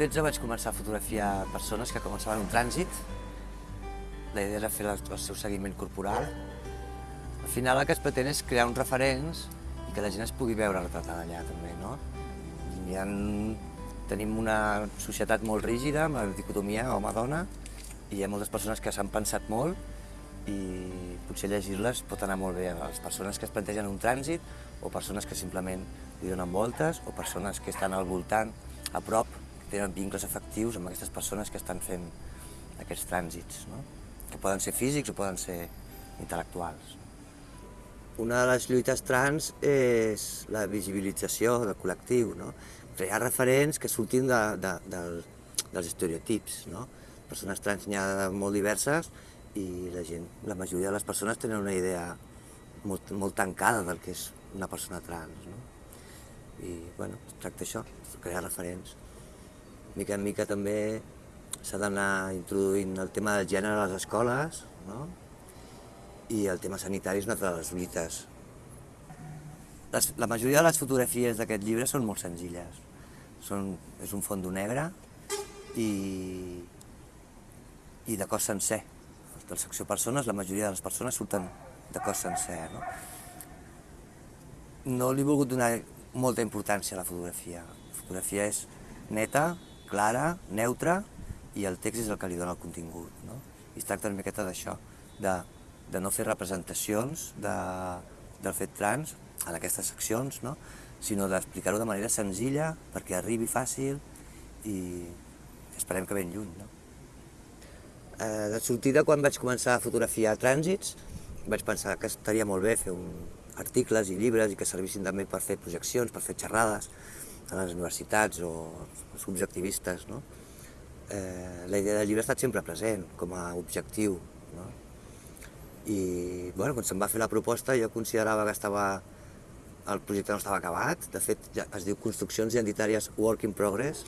2013 vaig començar a fotografiar persones que començaven un trànsit. La idea era fer el seu seguiment corporal. Al final el que es pretén és crear uns referents i que la gent es pugui veure retratada allà també, no? Hi ha, tenim una societat molt rígida, amb la dicotomia home-dona, i hi ha moltes persones que s'han pensat molt i potser llegir-les pot anar molt bé a les persones que es plantegen un trànsit o persones que simplement li donen voltes o persones que estan al voltant, a prop, tenen vincles afectius amb aquestes persones que estan fent aquests trànsits, no? que poden ser físics o poden ser intel·lectuals. Una de les lluites trans és la visibilització del col·lectiu, no? crear referents que surtin de, de, de, dels estereotips. No? Persones trans n'hi ha molt diverses i la gent, la majoria de les persones tenen una idea molt, molt tancada del que és una persona trans. No? I bueno, es tracta això, crear referents. Mica en mica també s'ha d'anar introduint el tema del gènere a les escoles, no? i el tema sanitari és una de les lluites. Les, la majoria de les fotografies d'aquest llibre són molt senzilles. Són, és un fondo negre i, i de cos sencer. De la secció persones, la majoria de les persones surten de cos sencer. No, no li he volgut donar molta importància a la fotografia. La fotografia és neta, clara, neutra, i el text és el que li dona el contingut. No? I es tracta una miqueta d'això, de, de no fer representacions de, del fet trans en aquestes seccions, no? sinó d'explicar-ho de manera senzilla perquè arribi fàcil i esperem que ben lluny. No? Eh, de sortida, quan vaig començar a fotografiar trànsits, vaig pensar que estaria molt bé fer un, articles i llibres i que servissin també per fer projeccions, per fer xerrades a les universitats o els objectivistes. No? Eh, la idea del llibre ha estat sempre present com a objectiu. No? I bueno, quan se'm va fer la proposta jo considerava que estava el projecte no estava acabat, de fet ja es diu Construccions Identitàries Work in Progress,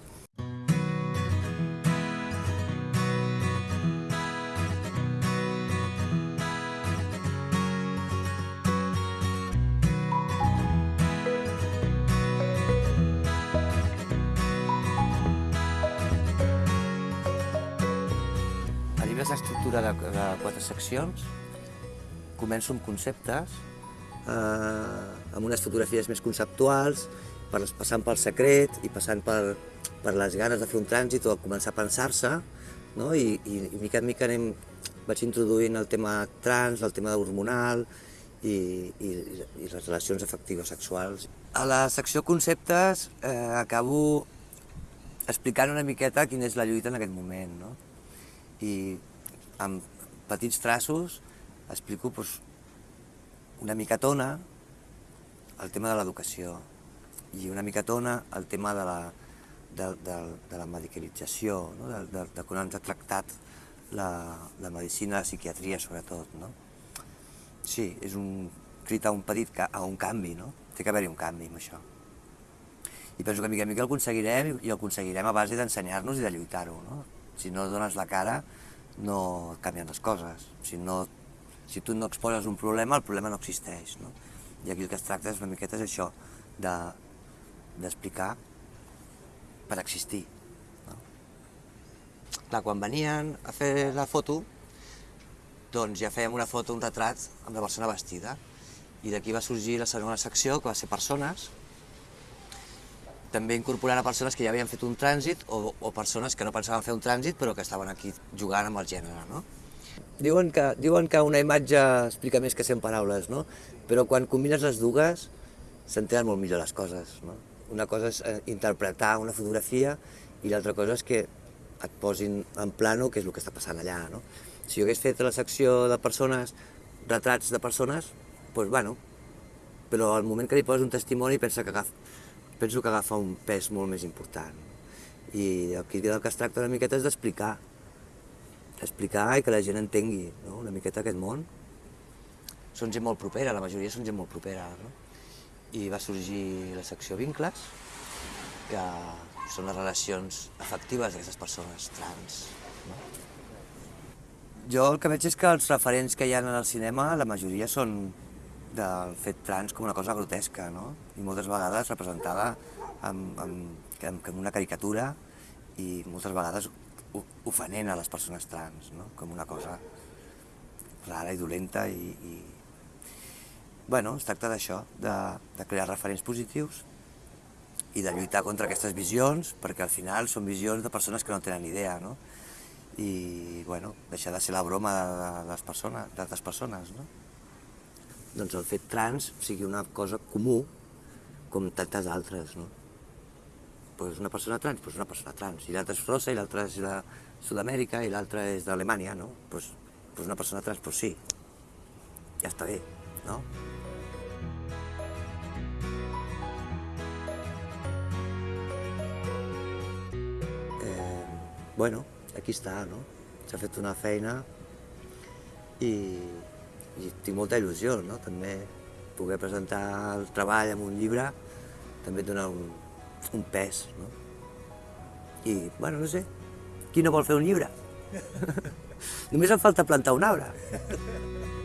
l'estructura de, de quatre seccions. Començo amb conceptes, eh, amb unes fotografies més conceptuals, per, passant pel secret i passant per, per les ganes de fer un trànsit o començar a pensar-se, no? I, i, i mica en mica anem, vaig introduint el tema trans, el tema hormonal i, i, i les relacions afectives sexuals. A la secció conceptes eh, acabo explicant una miqueta quina és la lluita en aquest moment, no? I amb petits traços explico doncs, una micatona el tema de l'educació i una micatona el tema de la, de, de, de la medicalització, no? de, de, de com ens ha tractat la, la medicina, la psiquiatria sobretot. No? Sí, és un crit a un petit, a un canvi, no? Té que haver-hi un canvi amb això. I penso que mica en mica el aconseguirem i el aconseguirem a base d'ensenyar-nos i de lluitar-ho. No? Si no dones la cara, no canvien les coses. Si, no, si tu no exposes un problema, el problema no existeix. No? I aquí el que es tracta és una miqueta és això, d'explicar de, per existir. No? Clar, quan venien a fer la foto, doncs ja fèiem una foto, un retrat amb la persona vestida. I d'aquí va sorgir la segona secció, que va ser persones, també incorporant a persones que ja havien fet un trànsit o, o persones que no pensaven fer un trànsit però que estaven aquí jugant amb el gènere. No? Diuen que, diuen que una imatge explica més que 100 paraules, no? però quan combines les dues s'entenen molt millor les coses. No? Una cosa és eh, interpretar una fotografia i l'altra cosa és que et posin en plano què és el que està passant allà. No? Si jo hagués fet la secció de persones, retrats de persones, doncs bueno, però al moment que li poses un testimoni pensa que agafa, penso que agafa un pes molt més important. I aquí del que es tracta una miqueta és d'explicar, explicar i que la gent entengui no? una miqueta aquest món. Són gent molt propera, la majoria són gent molt propera. No? I va sorgir la secció Vincles, que són les relacions afectives d'aquestes persones trans. No? Jo el que veig és que els referents que hi ha en el cinema, la majoria són del fet trans com una cosa grotesca, no? I moltes vegades representada amb, amb, amb una caricatura i moltes vegades ofenent a les persones trans, no? com una cosa rara i dolenta i, i... Bueno, es tracta d'això, de, de crear referents positius i de lluitar contra aquestes visions, perquè al final són visions de persones que no tenen idea, no? I, bueno, deixar de ser la broma de, de les persones, d'altres persones, no? Doncs el fet trans sigui una cosa comú com tantes altres, no? Pues una persona trans, pues una persona trans. I l'altra és rossa, i l'altra és de Sud-amèrica, i l'altra és d'Alemanya, no? Pues, pues una persona trans, pues sí. Ja està bé, no? Eh, bueno, aquí està, no? S'ha fet una feina i, i tinc molta il·lusió, no? També poder presentar el treball en un llibre també et dona un, un pes, no? I, bueno, no sé, qui no vol fer un llibre? Només em falta plantar un arbre.